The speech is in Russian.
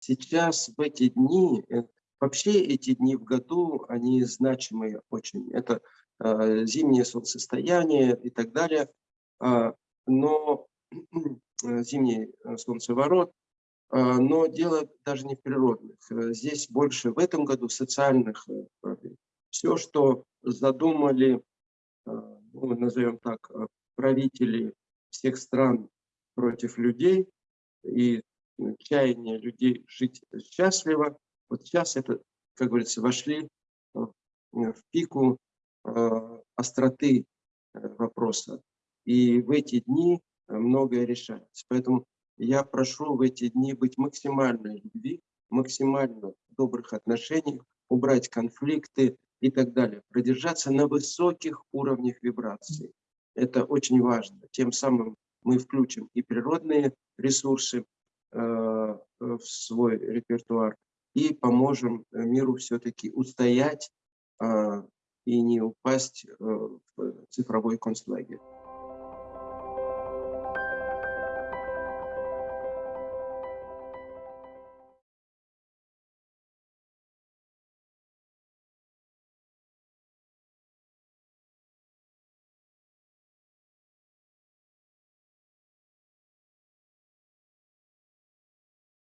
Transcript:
сейчас в эти дни, э, вообще эти дни в году, они значимые очень. Это э, зимнее солнцестояние и так далее. Э, но зимний солнцеворот, э, но дело даже не в природных. Здесь больше в этом году социальных проблем. Все, что задумали, ну, назовем так, правители всех стран против людей и чаяние людей жить счастливо. Вот сейчас это, как говорится, вошли в пику э, остроты э, вопроса. И в эти дни многое решается. Поэтому я прошу в эти дни быть максимально любви, максимально добрых отношениях, убрать конфликты и так далее. Продержаться на высоких уровнях вибраций. Это очень важно. Тем самым мы включим и природные ресурсы э, в свой репертуар и поможем миру все-таки устоять э, и не упасть э, в цифровой концлагерь.